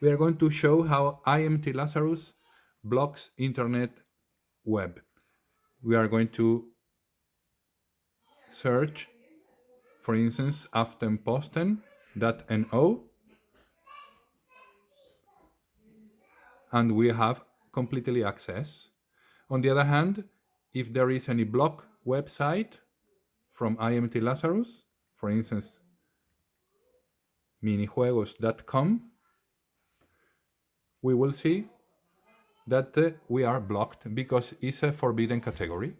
we are going to show how IMT Lazarus blocks internet web. We are going to search, for instance, aftenposten.no and we have completely access. On the other hand, if there is any block website from IMT Lazarus, for instance, minijuegos.com, we will see that uh, we are blocked because it's a forbidden category.